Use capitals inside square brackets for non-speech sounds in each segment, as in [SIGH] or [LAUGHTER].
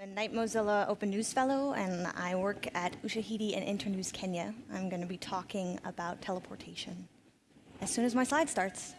I'm a Knight Mozilla Open News Fellow, and I work at Ushahidi and Internews Kenya. I'm going to be talking about teleportation as soon as my slide starts.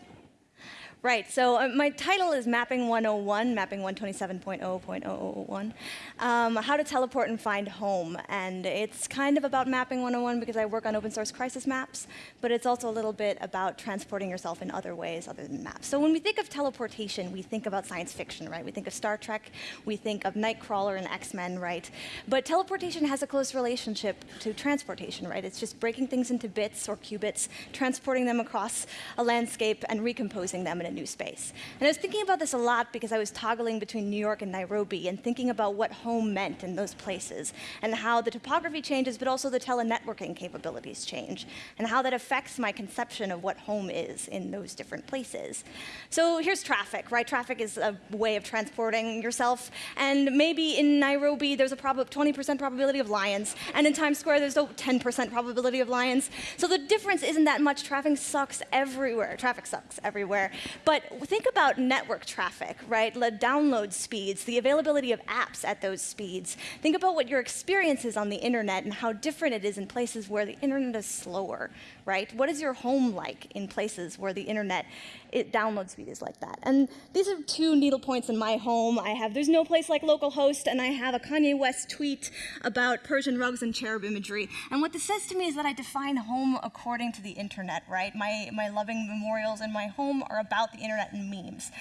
Right, so uh, my title is Mapping 101, Mapping 127.0.001, um, How to Teleport and Find Home. And it's kind of about Mapping 101 because I work on open source crisis maps, but it's also a little bit about transporting yourself in other ways other than maps. So when we think of teleportation, we think about science fiction, right? We think of Star Trek, we think of Nightcrawler and X-Men, right? But teleportation has a close relationship to transportation, right? It's just breaking things into bits or qubits, transporting them across a landscape and recomposing them a new space. And I was thinking about this a lot because I was toggling between New York and Nairobi and thinking about what home meant in those places and how the topography changes, but also the telenetworking capabilities change and how that affects my conception of what home is in those different places. So here's traffic, right? Traffic is a way of transporting yourself. And maybe in Nairobi, there's a 20% probability of lions. And in Times Square, there's a 10% probability of lions. So the difference isn't that much. Traffic sucks everywhere. Traffic sucks everywhere. But think about network traffic, right? The download speeds, the availability of apps at those speeds. Think about what your experience is on the internet and how different it is in places where the internet is slower, right? What is your home like in places where the internet it, download speed is like that? And these are two needle points in my home. I have, there's no place like localhost, and I have a Kanye West tweet about Persian rugs and cherub imagery. And what this says to me is that I define home according to the internet, right? My, my loving memorials in my home are about the the internet and memes.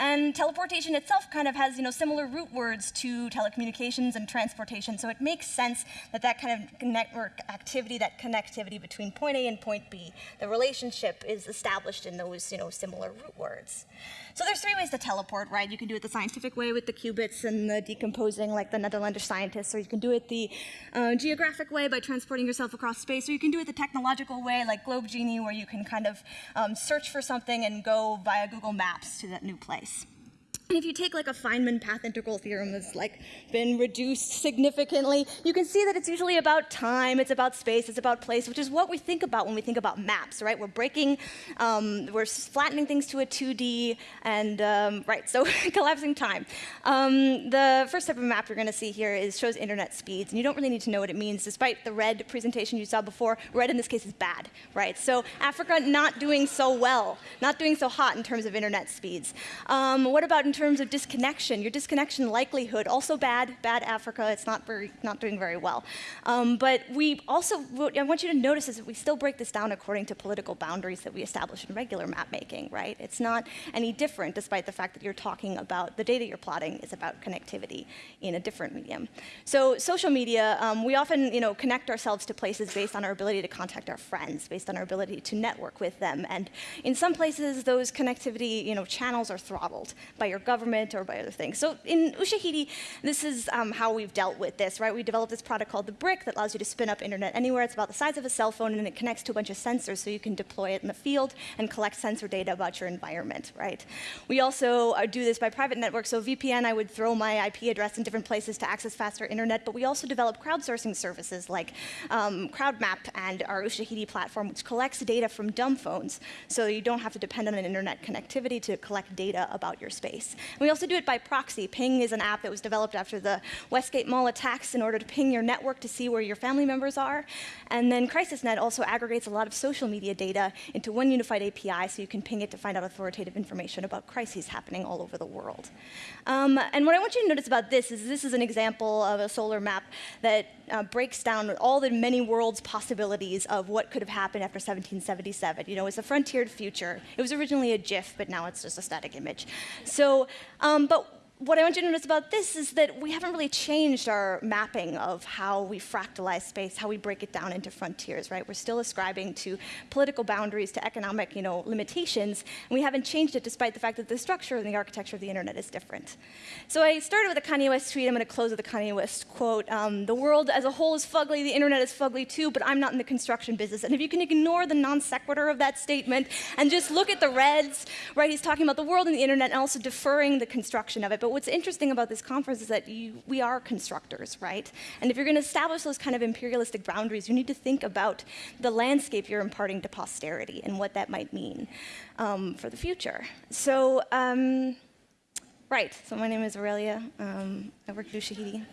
And teleportation itself kind of has you know, similar root words to telecommunications and transportation, so it makes sense that that kind of network activity, that connectivity between point A and point B, the relationship is established in those you know, similar root words. So there's three ways to teleport, right? You can do it the scientific way with the qubits and the decomposing like the Netherlander scientists, or you can do it the uh, geographic way by transporting yourself across space, or you can do it the technological way like Globe Genie where you can kind of um, search for something and go via Google Maps to that new place. And if you take like a Feynman path integral theorem that's like been reduced significantly, you can see that it's usually about time, it's about space, it's about place, which is what we think about when we think about maps, right? We're breaking, um, we're flattening things to a 2D, and um, right, so [LAUGHS] collapsing time. Um, the first type of map you're going to see here is shows internet speeds, and you don't really need to know what it means. Despite the red presentation you saw before, red in this case is bad, right? So Africa not doing so well, not doing so hot in terms of internet speeds. Um, what about in terms of disconnection, your disconnection likelihood, also bad, bad Africa, it's not, very, not doing very well. Um, but we also, what I want you to notice is that we still break this down according to political boundaries that we establish in regular map making, right? It's not any different despite the fact that you're talking about, the data you're plotting is about connectivity in a different medium. So social media, um, we often you know, connect ourselves to places based on our ability to contact our friends, based on our ability to network with them. And in some places, those connectivity you know, channels are throttled by your government or by other things. So in Ushahidi, this is um, how we've dealt with this, right? We developed this product called the BRCK that allows you to spin up internet anywhere. It's about the size of a cell phone, and it connects to a bunch of sensors so you can deploy it in the field and collect sensor data about your environment, right? We also uh, do this by private networks. So VPN, I would throw my IP address in different places to access faster internet, but we also develop crowdsourcing services like um, CrowdMap and our Ushahidi platform, which collects data from dumb phones, so you don't have to depend on an internet connectivity to collect data about your space. And we also do it by proxy. Ping is an app that was developed after the Westgate Mall attacks in order to ping your network to see where your family members are. And then CrisisNet also aggregates a lot of social media data into one unified API so you can ping it to find out authoritative information about crises happening all over the world. Um, and what I want you to notice about this is this is an example of a solar map that uh, breaks down all the many worlds possibilities of what could have happened after 1777. You know, it's a frontiered future. It was originally a GIF, but now it's just a static image. So, um, but what I want you to notice about this is that we haven't really changed our mapping of how we fractalize space, how we break it down into frontiers, right? We're still ascribing to political boundaries, to economic you know, limitations, and we haven't changed it despite the fact that the structure and the architecture of the internet is different. So I started with a Kanye West tweet. I'm to close with a Kanye West quote. Um, the world as a whole is fugly, the internet is fugly too, but I'm not in the construction business. And if you can ignore the non sequitur of that statement and just look at the reds, right, he's talking about the world and the internet and also deferring the construction of it. But but what's interesting about this conference is that you, we are constructors, right? And if you're going to establish those kind of imperialistic boundaries, you need to think about the landscape you're imparting to posterity and what that might mean um, for the future. So. Um, Right, so my name is Aurelia. Um, I work at Ushahidi.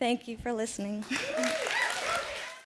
Thank you for listening. [LAUGHS]